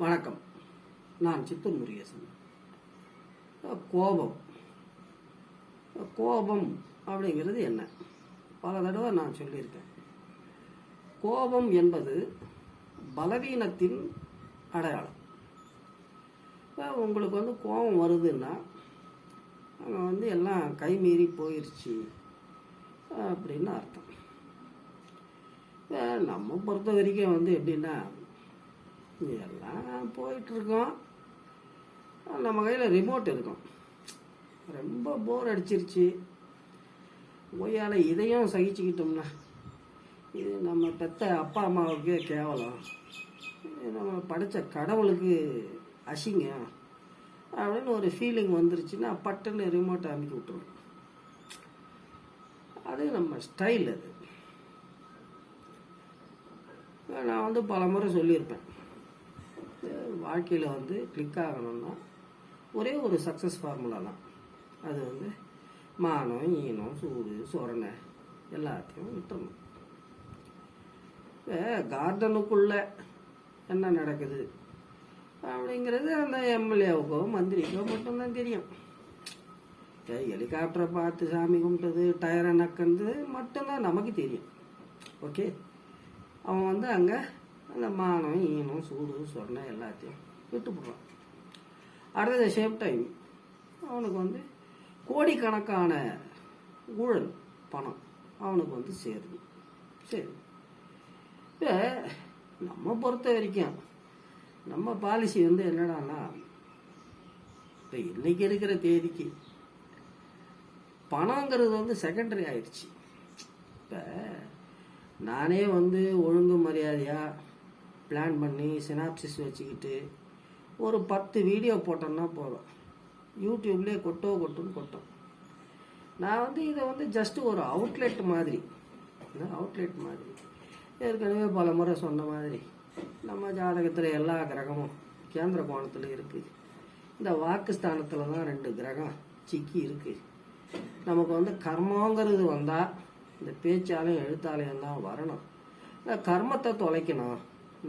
வணக்கம். நான் சித்தூர் முருகேசன். கோபம். கோபம் அப்படிங்கிறது என்ன? பல தடவை நான் சொல்லியிருக்கேன். கோபம் என்பது பலவீனத்தின் அடையாளம். இப்போ உங்களுக்கு வந்து கோபம் வருதுன்னா அங்கே வந்து எல்லாம் கைமீறி போயிடுச்சு அப்படின்னு அர்த்தம். இப்போ நம்ம பொறுத்த வரைக்கும் வந்து எப்படின்னா எல்லாம் போயிட்டுருக்கோம். நம்ம கையில் ரிமோட் இருக்கும். ரொம்ப போர் அடிச்சிருச்சு. ஒய்யால் இதையும் சகிச்சுக்கிட்டோம்னா இது நம்ம பெத்த அப்பா அம்மாவுக்கே கேவலம். இது நம்ம படித்த கடவுளுக்கு அசிங்க. அப்படின்னு ஒரு ஃபீலிங் வந்துருச்சுன்னா பட்டுன்னு ரிமோட்டை அமுக்கி விட்டுருவோம். அது நம்ம ஸ்டைல் அது. நான் வந்து பல முறை சொல்லியிருப்பேன். வாழ்க்கையில் வந்து கிளிக் ஆகணும்னா ஒரே ஒரு சக்ஸஸ் ஃபார்முலா தான். அது வந்து மானம் ஈனம் சூடு சொரணை எல்லாத்தையும் விட்டுறணும். இப்போ கார்டனுக்குள்ளே என்ன நடக்குது? அப்படிங்கிறது அந்த எம்எல்ஏவுக்கோ மந்திரிக்கோ மட்டும்தான் தெரியும். இப்போ ஹெலிகாப்டரை பார்த்து சாமி கும்பிட்டது டயரை நக்கிறது மட்டும்தான் நமக்கு தெரியும். ஓகே? அவன் வந்து அங்கே அந்த மானம் ஈனம் சூடு சொரணை எல்லாத்தையும் விட்டு அடுத்தது அடுத்த சேம் டைம் அவனுக்கு வந்து கோடிக்கணக்கான ஊழல் பணம் அவனுக்கு வந்து சேருது சரி இப்போ நம்ம பொறுத்த வரைக்கும் நம்ம பாலிசி வந்து என்னடான்னா இப்போ இன்னைக்கு இருக்கிற தேதிக்கு பணங்கிறது வந்து செகண்டரி ஆயிடுச்சு. இப்போ நானே வந்து ஒழுங்கு மரியாதையாக பிளான் பண்ணி சினாப்சிஸ் வச்சுக்கிட்டு ஒரு பத்து வீடியோ போட்டோம்னா போதும். யூடியூப்லேயே கொட்டோ கொட்டுன்னு கொட்டும். நான் வந்து இதை வந்து ஜஸ்ட் ஒரு அவுட்லெட் மாதிரி. அவுட்லெட் மாதிரி. ஏற்கனவே பல முறை சொன்ன மாதிரி நம்ம ஜாதகத்தில் எல்லா கிரகமும் கேந்திர கோணத்தில் இருக்குது இந்த வாக்குஸ்தானத்தில் தான் ரெண்டு கிரகம் சிக்கி இருக்குது நமக்கு வந்து கர்மங்கிறது வந்தால் இந்த பேச்சாலையும் எழுத்தாலையும் தான் வரணும். இந்த கர்மத்தை தொலைக்கணும்.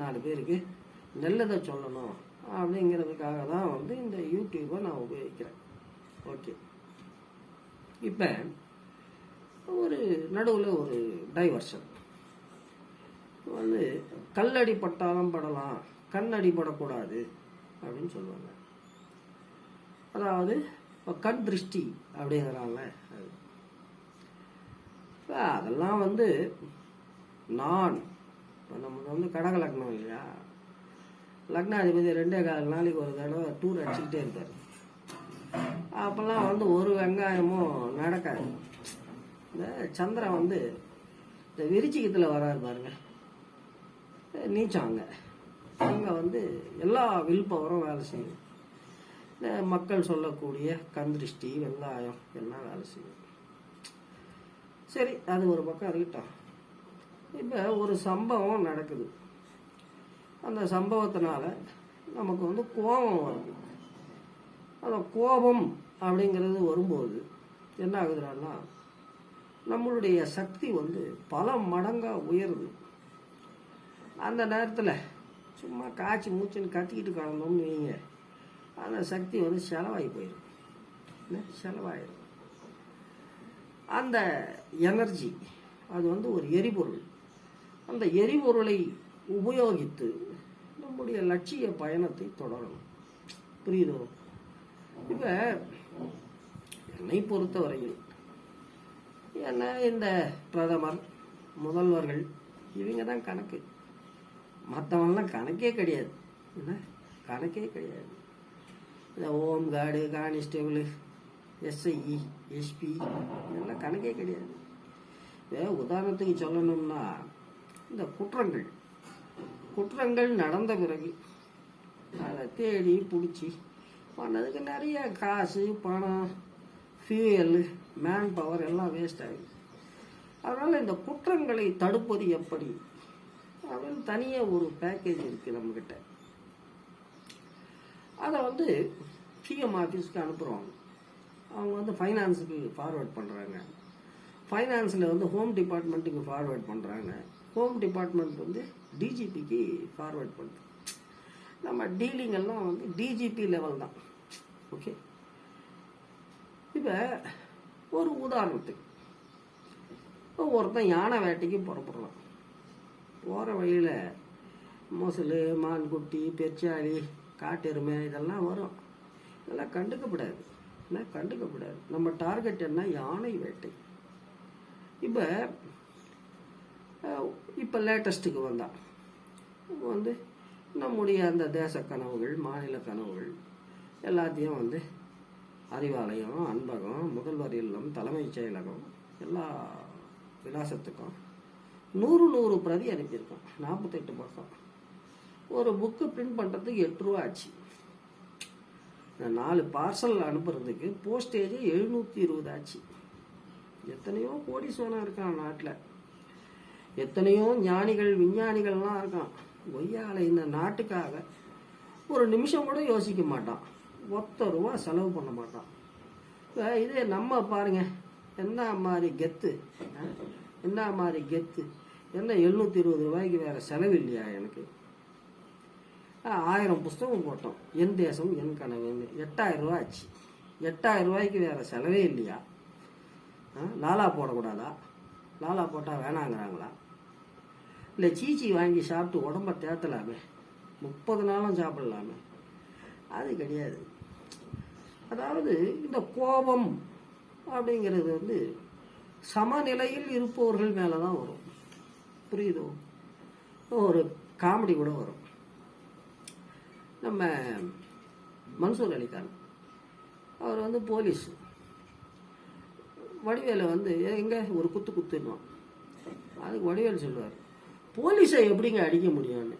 நாலு பேருக்கு நல்லதை சொல்லணும் அப்படிங்கிறதுக்காக தான் வந்து இந்த யூடியூப்பை நான் உபயோகிக்கிறேன். ஓகே இப்போ ஒரு நடுவில் ஒரு டைவர்ஷன் வந்து கல்லடி பட்டாலும் படலாம் கண்ணடி படக்கூடாது அப்படின்னு சொல்லுவாங்க. அதாவது இப்போ கண் திருஷ்டி அப்படிங்கிறாங்க அது. இப்போ அதெல்லாம் வந்து நான் நமக்கு வந்து கடக லக்னம் இல்லையா? லக்னாதிபதி ரெண்டே கால் நாளைக்கு ஒரு தடவை டூர் அடிச்சுக்கிட்டே இருப்பார். அப்போல்லாம் வந்து ஒரு வெங்காயமும் நடக்காது. இந்த சந்திரன் வந்து இந்த விருச்சிகத்தில் வராது பாருங்க. நீச்சம் அங்கே. அங்கே வந்து எல்லா வில் பவரும் வேலை செய்யும். இந்த மக்கள் சொல்லக்கூடிய கந்திருஷ்டி வெங்காயம் எல்லாம் வேலை செய்யும். சரி அது ஒரு பக்கம் இருக்கட்டும். இப்போ ஒரு சம்பவம் நடக்குது. அந்த சம்பவத்தினால நமக்கு வந்து கோபம் வருது. அந்த கோபம் அப்படிங்கிறது வரும்போது என்ன ஆகுதுன்னா நம்மளுடைய சக்தி வந்து பல மடங்காக உயருது. அந்த நேரத்தில் சும்மா காய்ச்சி மூச்சுன்னு கத்திக்கிட்டு கலந்தோம்னு வைங்க. அந்த சக்தி வந்து செலவாகி போயிடும் செலவாயிடும் அந்த எனர்ஜி அது வந்து ஒரு எரிபொருள். அந்த எரிபொருளை உபயோகித்து நம்முடைய லட்சிய பயணத்தை தொடரணும். புரியுதோ? இப்போ என்னை பொறுத்தவரையில் என்ன இந்த பிரதமர் முதல்வர்கள் இவங்க தான் கணக்கு. மற்றவங்களாம் கணக்கே கிடையாது. என்ன? கணக்கே கிடையாது. இந்த home guard constable SI SP இதெல்லாம் கணக்கே கிடையாது. உதாரணத்துக்கு சொல்லணும்னா இந்த குற்றங்கள். குற்றங்கள் நடந்த பிறகு அதை தேடி பிடிச்சி பண்ணதுக்கு நிறைய காசு பணம் ஃபியூயல் மேன் பவர் எல்லாம் வேஸ்ட் ஆகுது அதனால் இந்த குற்றங்களை தடுப்பது எப்படி? அப்படின்னு தனியாக ஒரு பேக்கேஜ் இருக்குது நம்மக்கிட்ட அதை வந்து சிஎம் ஆஃபீஸ்க்கு அனுப்புகிறோம் அவங்க வந்து ஃபைனான்ஸுக்கு ஃபார்வேர்ட் பண்ணுறாங்க ஃபைனான்ஸில் வந்து ஹோம் டிபார்ட்மெண்ட்டுக்கு ஃபார்வேர்ட் பண்ணுறாங்க ஹோம் டிபார்ட்மெண்ட் வந்து டிஜிபிக்கு ஃபார்வேர்ட் பண்ணுது. நம்ம டீலிங் எல்லாம் வந்து டிஜிபி லெவல் தான். ஓகே இப்போ ஒரு உதாரணத்துக்கு. இப்போ ஒருத்தன் யானை வேட்டைக்கு புறப்படுறான் போகிற வழியில் மொசல் மான்குட்டி பெருச்சாளி காட்டெருமை இதெல்லாம் வரும். இதெல்லாம் கண்டுக்கப்படாது. என்ன? கண்டுக்கப்படாது. நம்ம டார்கெட் என்ன? யானை வேட்டை. இப்போ இப்போ லேட்டஸ்ட்டுக்கு வந்தால் வந்து. நம்முடைய அந்த தேச கனவுகள் மாநில கனவுகள் எல்லாத்தையும் வந்து அறிவாலயம் அன்பகம் முதல்வர் இல்லம் தலைமைச் செயலகம் எல்லா விலாசத்துக்கும் நூறு நூறு பிரதி அனுப்பியிருக்கோம். நாற்பத்தெட்டு பக்கம். ஒரு புக்கு பிரிண்ட் பண்ணுறதுக்கு எட்டு ரூபா ஆச்சு. இந்த நாலு பார்சல் அனுப்புறதுக்கு போஸ்டேஜ் எழுநூற்றி இருபது ஆச்சு. எத்தனையோ கோடீஸ்வரன் இருக்கான் நாட்டில். எத்தனையோ ஞானிகள் விஞ்ஞானிகள்லாம் இருக்கான். கொய்யால இந்த நாட்டுக்காக ஒரு நிமிஷம் கூட யோசிக்க மாட்டான். ஒத்த ரூபா செலவு பண்ண மாட்டான். இப்போ இதே நம்ம பாருங்க. என்ன மாதிரி கெத்து? என்ன மாதிரி கெத்து? என்ன எழுநூற்றி இருபது ரூபாய்க்கு வேற செலவு இல்லையா எனக்கு? ஆயிரம் புஸ்தகம் போட்டோம். என் தேசம் என் கனவுன்னு. எட்டாயிரம் ரூபாய் ஆச்சு. எட்டாயிரம் ரூபாய்க்கு வேற செலவே இல்லையா? ஆ, லாலா போடக்கூடாதா? லாலா போட்டால் வேணாங்கிறாங்களா? இல்லை சீச்சி வாங்கி சாப்பிட்டு உடம்ப தேத்தலாமே. முப்பது நாளும் சாப்பிடலாமே. அது கிடையாது. அதாவது இந்த கோபம் அப்படிங்கிறது வந்து சமநிலையில் இருப்பவர்கள் மேலே தான் வரும். புரியுதோ? ஒரு காமெடி கூட வரும். நம்ம மன்சூர் அலிகான் அவர் வந்து போலீஸ். வடிவேல வந்து எங்கே? ஒரு குத்து குத்துன்னுவான். அதுக்கு வடிவேல் சொல்லுவார் போலீஸை எப்படிங்க அடிக்க முடியும்னு?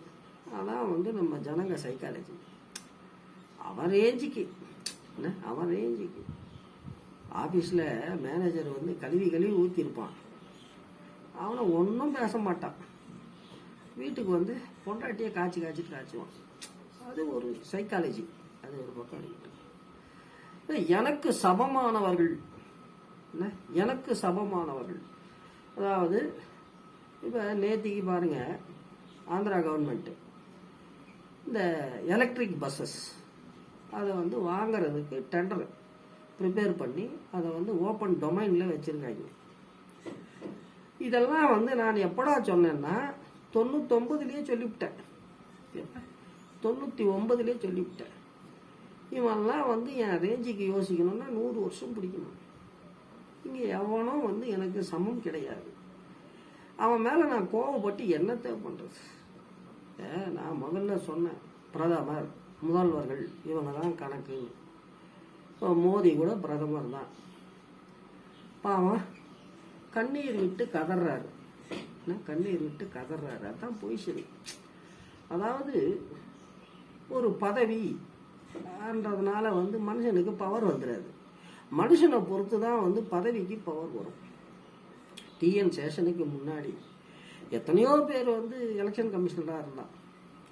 அதான் வந்து நம்ம ஜனங்க சைக்காலஜி அவன் ரேஞ்சுக்கு என்ன? அவன் ரேஞ்சுக்கு ஆஃபீஸில் மேனேஜர் வந்து கழுவி கழுவி ஊற்றிருப்பான் அவனை ஒன்றும் பேச மாட்டான். வீட்டுக்கு வந்து பொண்டாட்டியை காய்ச்சி காய்ச்சிட்டு காய்ச்சுவான். அது ஒரு சைக்காலஜி அது ஒரு பக்கம் எனக்கு சமமானவர்கள் எனக்கு சமமானவர்கள். அதாவது இப்போ நேத்திக்கு பாருங்கள் ஆந்திரா கவர்மெண்ட்டு இந்த எலக்ட்ரிக் பஸ்ஸஸ் அதை வந்து வாங்கிறதுக்கு டெண்டர் ப்ரிப்பேர் பண்ணி அதை வந்து ஓப்பன் டொமைனில் வச்சுருக்காங்க. இதெல்லாம் வந்து நான் எப்படா சொன்னேன்னா தொண்ணூத்தொம்பதுலேயே சொல்லிவிட்டேன். தொண்ணூற்றி ஒம்பதுலேயே சொல்லிவிட்டேன். இவெல்லாம் வந்து என் ரேஞ்சுக்கு யோசிக்கணும்னா நூறு வருஷம் பிடிக்கணும். இங்கே எவனும் வந்து எனக்கு சமம் கிடையாது. அவன் மேலே நான் கோவப்பட்டு என்னத்தை பண்ணுறது நான் முதல்ல சொன்னேன் பிரதமர் முதல்வர்கள் இவங்க தான் கணக்கு. இப்போ மோடி கூட பிரதமர் தான். பாவம் கண்ணீர் விட்டு கதறாரு என்ன கண்ணீர் விட்டு கதறாரு அதான் பொய்சரி அதாவது ஒரு பதவி ன்றதுனால வந்து மனுஷனுக்கு பவர் வந்துடாது. மனுஷனை பொறுத்து தான் வந்து பதவிக்கு பவர் வரும். டிஎன் சேஷனுக்கு முன்னாடி எத்தனையோ பேர் வந்து எலெக்ஷன் கமிஷனராக இருந்தான்.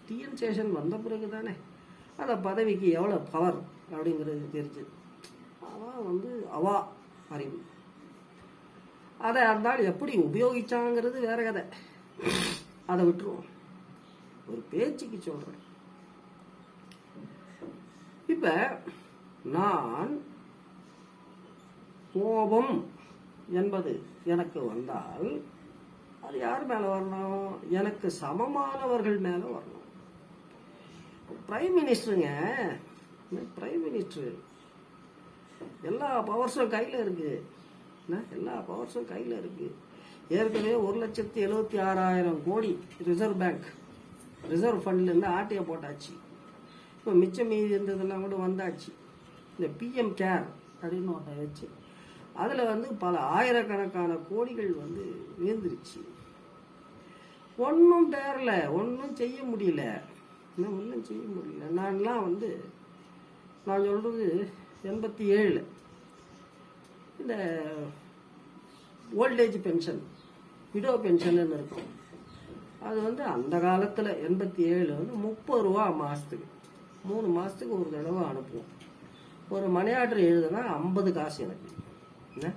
டிஎன் சேஷன் வந்த பிறகு தானே அந்த பதவிக்கு எவ்வளோ பவர் அப்படிங்கிறது தெரிஞ்சுது அவன் வந்து அவா அறிவு. அதை இருந்தால் எப்படி உபயோகிச்சாங்கிறது வேற கதை. அதை விட்டுருவோம். ஒரு பேச்சுக்கு சொல்கிறேன் இப்போ நான் கோபம் என்பது எனக்கு வந்தால் அது யார் மேல வரணும்? எனக்கு சமமானவர்கள் மேல வரணும். பிரைம் மினிஸ்டருங்க பிரைம் மினிஸ்டர் எல்லா பவர்ஸும் கையில் இருக்கு. என்ன? எல்லா பவர்ஸும் கையில் இருக்கு. ஏற்கனவே ஒரு லட்சத்தி எழுபத்தி ஆறாயிரம் கோடி ரிசர்வ் பேங்க் ரிசர்வ் ஃபண்ட்லேருந்து ஆட்டையை போட்டாச்சு. இப்போ மிச்சம் மீதி இருந்ததெல்லாம் கூட வந்தாச்சு. இந்த பிஎம் கேர் அப்படின்னு ஒன்றை வச்சு அதில் வந்து பல ஆயிரக்கணக்கான கோடிகள் வந்து வீழ்ந்துருச்சு. ஒன்றும் தேரல ஒன்றும் செய்ய முடியல. இன்னும் ஒன்றும் செய்ய முடியல. நான்லாம் வந்து நான் சொல்கிறது எண்பத்தி ஏழு இந்த ஓல்டேஜ் பென்ஷன் விடோ பென்ஷன் இருக்கும். அது வந்து அந்த காலத்தில் எண்பத்தி ஏழு வந்து முப்பது ரூபா மாதத்துக்கு மூணு மாதத்துக்கு ஒரு தடவை அனுப்புவோம். ஒரு மணியாட்டர் எழுதுனா ஐம்பது காசு எனக்கு. என்ன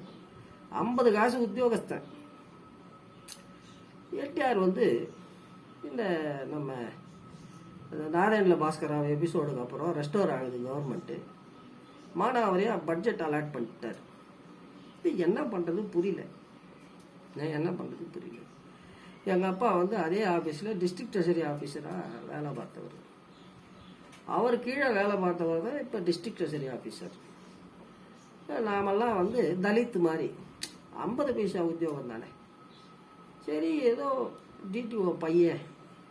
ஐம்பது காசு உத்தியோகஸ்தன். எட்டிஆர் வந்து இந்த நம்ம நாராயணில் பாஸ்கர் பாஸ்கராவ் எபிசோடுக்கு அப்புறம் ரெஸ்டோர் ஆகுது கவர்மெண்ட்டு மானாவரியா பட்ஜெட் அலாட் பண்ணிட்டார். இது என்ன பண்ணுறது புரியல. நான் என்ன பண்ணுறது புரியல. எங்கள் அப்பா வந்து அதே ஆஃபீஸில் டிஸ்ட்ரிக்ட் ட்ரெஷரி ஆஃபீஸராக வேலை பார்த்தவர். அவர் கீழே வேலை பார்த்தவர் தான் இப்போ டிஸ்ட்ரிக்ட் ட்ரெஷரி ஆஃபீஸர் நாமெல்லாம் வந்து தலித்து மாதிரி. ஐம்பது பைசா உத்தியோகம் தானே. சரி ஏதோ டிடிஓ பையன்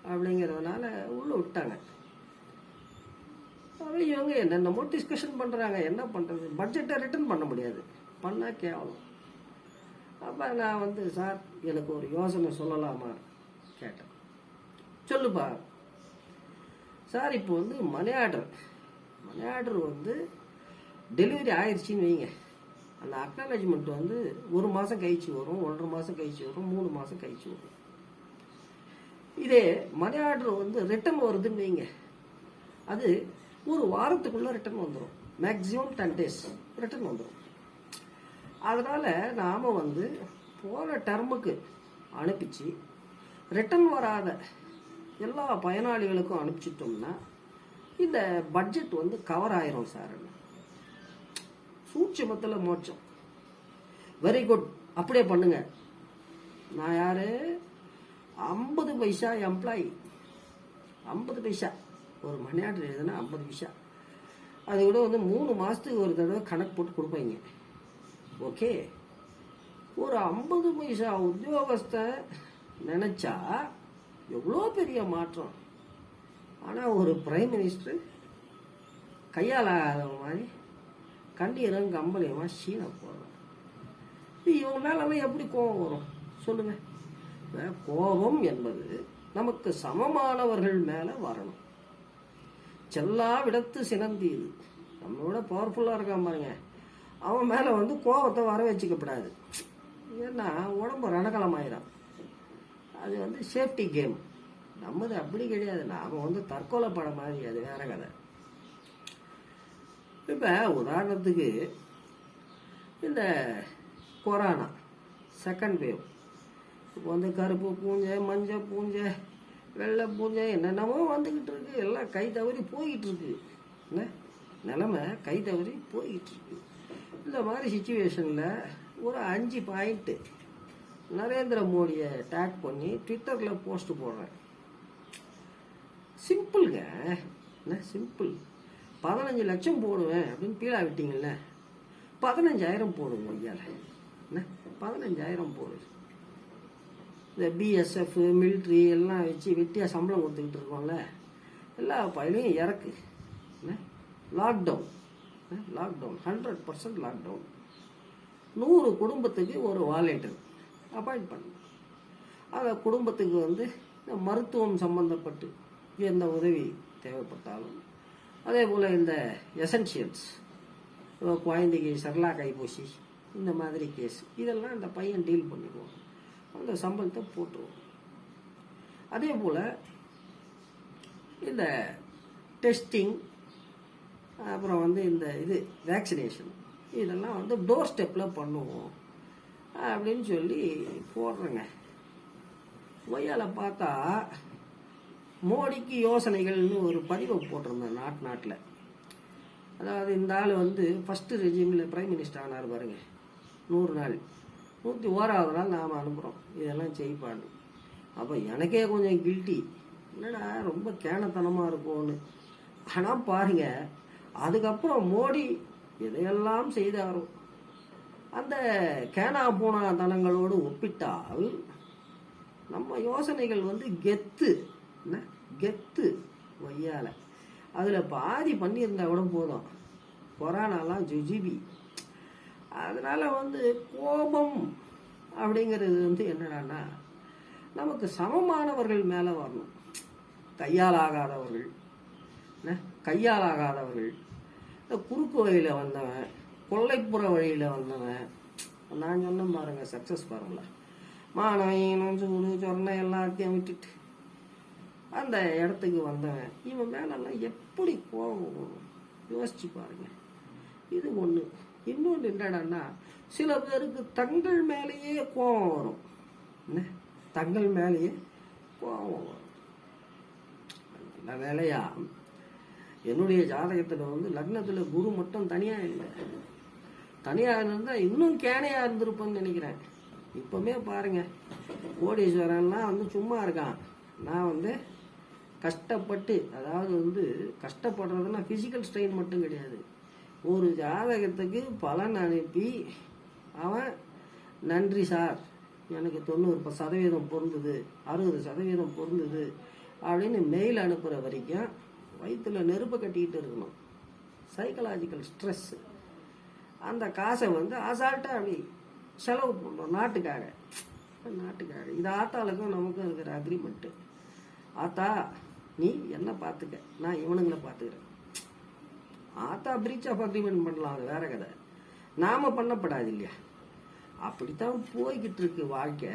அப்படிங்கிறதுனால உள்ளே விட்டாங்க. அப்புறம் இவங்க என்னென்னமோ டிஸ்கஷன் பண்ணுறாங்க என்ன பண்ணுறது பட்ஜெட்டை ரிட்டர்ன் பண்ண முடியாது. பண்ணால் கேவலம். அப்போ நான் வந்து சார் எனக்கு ஒரு யோசனை சொல்லலாமா? கேட்டேன். சொல்லுப்பா. சார் இப்போ வந்து மணி ஆர்டர். மணி ஆர்டர் வந்து டெலிவரி ஆயிடுச்சின்னு வைங்க. அந்த அக்னாலஜ்மெண்ட் வந்து ஒரு மாதம் கழிச்சு வரும் ஒன்றரை மாதம் கழிச்சு வரும் மூணு மாதம் கழிச்சு வரும். இதே மணி ஆர்டர் வந்து ரிட்டர்ன் வருதுன்னு வைங்க. அது ஒரு வாரத்துக்குள்ளே ரிட்டர்ன் வந்துடும் மேக்ஸிமம் டென் டேஸ் ரிட்டர்ன் வந்துடும் அதனால் நாம் வந்து போன டர்முக்கு அனுப்பிச்சு ரிட்டர்ன் வராத எல்லா பயனாளிகளுக்கும் அனுப்பிச்சிட்டோம்னா இந்த பட்ஜெட் வந்து கவர் ஆயிரும் சார் சூட்சமத்தில் மோட்சம். வெரி குட் அப்படியே பண்ணுங்க. நான் யாரு? ஐம்பது பைசா எம்ப்ளாயி ஐம்பது பைசா. ஒரு மணி ஆர்டர் எழுதுனா ஐம்பது பைசா. அது கூட வந்து மூணு மாதத்துக்கு ஒரு தடவை கணக்கு போட்டு கொடுப்பீங்க. ஓகே ஒரு ஐம்பது பைசா உத்தியோகஸ்த நினச்சா எவ்வளோ பெரிய மாற்றம். ஆனால் ஒரு பிரைம் மினிஸ்டர் கையால் மாதிரி கண்டீரன் கம்பளியமா சீனை போடுறான் இது இவங்க மேலெல்லாம் எப்படி கோபம் வரும்? சொல்லுங்க. கோபம் என்பது நமக்கு சமமானவர்கள் மேலே வரணும். செல்லா விடத்து சினந்தீது நம்மளோட பவர்ஃபுல்லாக இருக்கான் பாருங்க. அவன் மேலே வந்து கோபத்தை வர வச்சுக்கப்படாது ஏன்னா உடம்பு ரணகலமாயிடும் அது வந்து சேஃப்டி கேம் நம்மது அப்படி கிடையாது. அவன் வந்து தற்கொலை படம் மாதிரி அது வேற கதை. இப்போ உதாரணத்துக்கு இந்த கொரோனா செகண்ட் வேவ் இப்போ வந்து கருப்பு பூஞ்சை மஞ்சள் பூஞ்சை வெள்ளை பூஞ்சை என்னென்னமோ வந்துக்கிட்டு இருக்கு. எல்லாம் கை தவறி போய்கிட்டு இருக்கு. என்ன? நிலமை கை தவறி போய்கிட்டு இருக்கு. இந்த மாதிரி சுச்சுவேஷனில் ஒரு அஞ்சு பாயிண்ட்டு நரேந்திர மோடியை டேக் பண்ணி ட்விட்டரில் போஸ்ட் போடுறேன். சிம்பிள்ங்க என்ன? சிம்பிள் பதினஞ்சு லட்சம் போடுவேன் அப்படின்னு பீழா விட்டீங்கல்ல பதினஞ்சாயிரம் போடுங்க ஐயால. என்ன? பதினஞ்சாயிரம் போடுது இந்த பிஎஸ்எஃப் மிலிட்ரி எல்லாம் வச்சு வெட்டியாக சம்பளம் கொடுத்துக்கிட்டு இருக்கோம்ல. எல்லா பயிலையும் இறக்கு. என்ன? Lockdown lockdown hundred percent lockdown நூறு குடும்பத்துக்கு ஒரு வாலண்டியர் அப்பாயிண்ட் பண்ணு. அந்த குடும்பத்துக்கு வந்து இந்த மருத்துவம் சம்பந்தப்பட்டு எந்த உதவி தேவைப்பட்டாலும் அதே போல் இந்த எசென்ஷியல்ஸ் குழந்தைக்கு சரலா கைப்பூசி இந்த மாதிரி கேஸ் இதெல்லாம் இந்த பையன் டீல் பண்ணிடுவோம் அந்த சம்பளத்தை போட்டுருவோம் அதே போல் இந்த டெஸ்டிங் அப்புறம் வந்து இந்த இது வேக்சினேஷன் இதெல்லாம் வந்து டோர் ஸ்டெப்பில் பண்ணுவோம் அப்படின்னு சொல்லி போடுறேங்க. ஒய்யால பார்த்தா மோடிக்கு யோசனைகள்னு ஒரு பதிவை போட்டிருந்தேன் நாட்டு நாட்டில். அதாவது இந்த ஆள் வந்து ஃபஸ்ட்டு ரெஜிமில் பிரைம் மினிஸ்டர் ஆனார் பாருங்க. நூறு நாள். நூற்றி ஓராவது நாள் நாம் அனுப்புகிறோம் இதெல்லாம் செய்ப்பான்னு அப்போ எனக்கே கொஞ்சம் கில்ட்டி என்னடா ரொம்ப கேனத்தனமாக இருக்கும்னு. ஆனால் பாருங்க அதுக்கப்புறம் மோடி இதையெல்லாம் செய்தாரோ அந்த கேனா போனா தனங்களோடு ஒப்பிட்டால் நம்ம யோசனைகள் வந்து கெத்து. என்ன? கெத்து. ஒய்யால. அதில் பாதி பண்ணியிருந்தா கூட போதும். கொரோனாலாம் ஜுஜிபி. அதனால் வந்து கோபம் அப்படிங்கிறது வந்து என்னடான்னா நமக்கு சமமானவர்கள் மேலே வரணும். கையால் ஆகாதவர்கள் என்ன? கையால் ஆகாதவர்கள் இந்த குறுக்கு வழியில் வந்தவன் கொள்ளைப்புற வழியில் வந்தவன். நான் சொன்ன பாருங்கள் சக்ஸஸ் பாருங்களா மாணவன் சூடு சொன்ன எல்லாத்தையும் விட்டுட்டு. அந்த இடத்துக்கு வந்தவன். இவன் மேலெல்லாம் எப்படி கோபம் வரும்? யோசிச்சு பாருங்க. இது ஒன்று இன்னொன்று என்னடான்னா சில பேருக்கு தங்கள் மேலேயே கோபம் வரும். என்ன? தங்கள் மேலேயே கோபம் வரும். நல்ல வேலையா? என்னுடைய ஜாதகத்தில் வந்து லக்னத்தில் குரு மட்டும் தனியாக இல்லை. தனியாக இருந்தால் இன்னும் கேனையாக இருந்திருப்பேன்னு நினைக்கிறேன். இப்போமே பாருங்கள் கோடீஸ்வரன்லாம் வந்து சும்மா இருக்கான். நான் வந்து கஷ்டப்பட்டு அதாவது வந்து கஷ்டப்படுறதுன்னா ஃபிசிக்கல் ஸ்ட்ரெயின் மட்டும் கிடையாது. ஒரு ஜாதகத்துக்கு பலன் அனுப்பி அவன் நன்றி சார் எனக்கு தொண்ணூறு சதவீதம் பொருந்தது அறுபது சதவீதம் பொருந்தது அப்படின்னு மெயில் அனுப்புகிற வரைக்கும் வயிற்றுல நெருப்பை கட்டிக்கிட்டு இருக்கணும். சைக்கலாஜிக்கல் ஸ்ட்ரெஸ் அந்த காசை வந்து அசால்ட்டாக அப்படி செலவு பண்ணுறோம் நாட்டுக்காக. நாட்டுக்காக. இது ஆத்தாளுக்கும் நமக்கும் இருக்கிற அக்ரிமெண்ட்டு ஆத்தா நீ என்ன பார்த்துக்க. நான் இவனுங்களை பார்த்துக்கிறேன். ஆத்தா பிரீச் ஆஃப் அக்ரிமெண்ட் பண்ணலாம். அது வேற கதை. நாம பண்ணப்படாது இல்லையா அப்படித்தான் போய்கிட்டு இருக்கு வாழ்க்கை.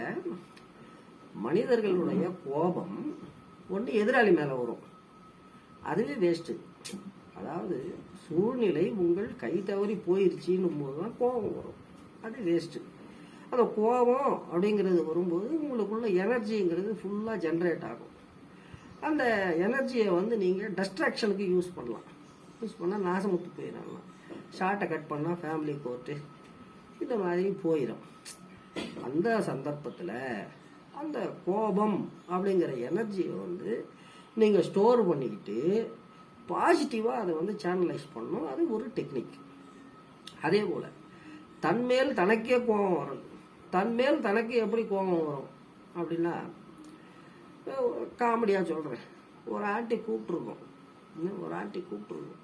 மனிதர்களுடைய கோபம் ஒன்று எதிராளி மேலே வரும். அதுவே வேஸ்ட்டு அதாவது சூழ்நிலை உங்கள் கை தவறி போயிருச்சுன்னும் போது தான் கோபம் வரும். அது வேஸ்ட்டு அந்த கோபம் அப்படிங்கிறது வரும்போது உங்களுக்குள்ள எனர்ஜிங்கிறது ஃபுல்லாக ஜென்ரேட் ஆகும். அந்த எனர்ஜியை வந்து நீங்கள் டஸ்ட்ராக்ஷனுக்கு யூஸ் பண்ணலாம். யூஸ் பண்ணால் நாசமுத்து போயிடலாம். ஷார்ட்டை கட் பண்ணால் ஃபேமிலி கோர்ட்டு இந்த மாதிரி போயிடும் அந்த சந்தர்ப்பத்தில் அந்த கோபம் அப்படிங்கிற எனர்ஜியை வந்து நீங்கள் ஸ்டோர் பண்ணிக்கிட்டு பாசிட்டிவாக அதை வந்து சேனலைஸ் பண்ணணும். அது ஒரு டெக்னிக் அதே போல் தன்மேல் தனக்கே கோபம் வரும். தன்மேல் தனக்கு எப்படி கோபம் வரும் அப்படின்னா காமெடியாக சொல்கிறேன் ஒரு ஆண்டி கூப்பிட்ருக்கோம் இன்னும் ஒரு ஆண்டி கூப்பிட்ருக்கோம்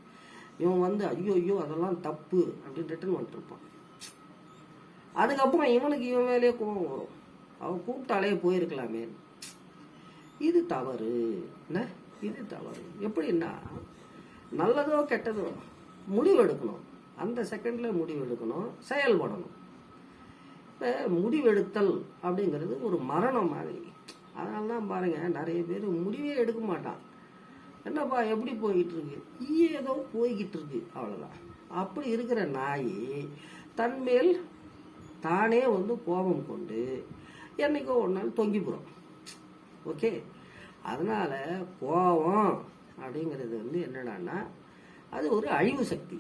இவன் வந்து ஐயோ ஐயோ அதெல்லாம் தப்பு அப்படின்னு ரிட்டர்ன் பண்ணிட்டுருப்பான் அதுக்கப்புறம் இவனுக்கு இவன் மேலேயே கோபம் வரும். அவன் கூப்பிட்டாலே போயிருக்கலாமே. இது தவறு. என்ன? இது தவறு. எப்படின்னா நல்லதோ கெட்டதோ முடிவு எடுக்கணும் அந்த செகண்டில் முடிவு எடுக்கணும் செயல்படணும். இப்போ முடிவெடுத்தல் அப்படிங்கிறது ஒரு மரணம் மாதிரி. அதனால தான் பாருங்கள் நிறைய பேர் முடிவே எடுக்க மாட்டான். என்னப்பா எப்படி போய்கிட்டு இருக்கு ஏதோ போய்கிட்டு இருக்கு அவ்வளோதான் அப்படி இருக்கிற நாய் தன்மேல் தானே வந்து கோபம் கொண்டு என்னைக்கோ ஒரு நாள் தொங்கி போகிறோம் ஓகே? அதனால் கோபம் அப்படிங்கிறது வந்து என்னடான்னா அது ஒரு அழிவு சக்தி.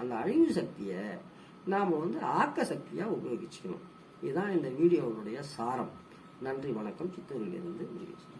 அந்த அழிவு சக்தியை நாம் வந்து ஆக்க சக்தியாக உபயோகிச்சுக்கணும். இதுதான் இந்த வீடியோவுடைய சாரம். நன்றி வணக்கம். சித்தூரிலிருந்து முருகேசன்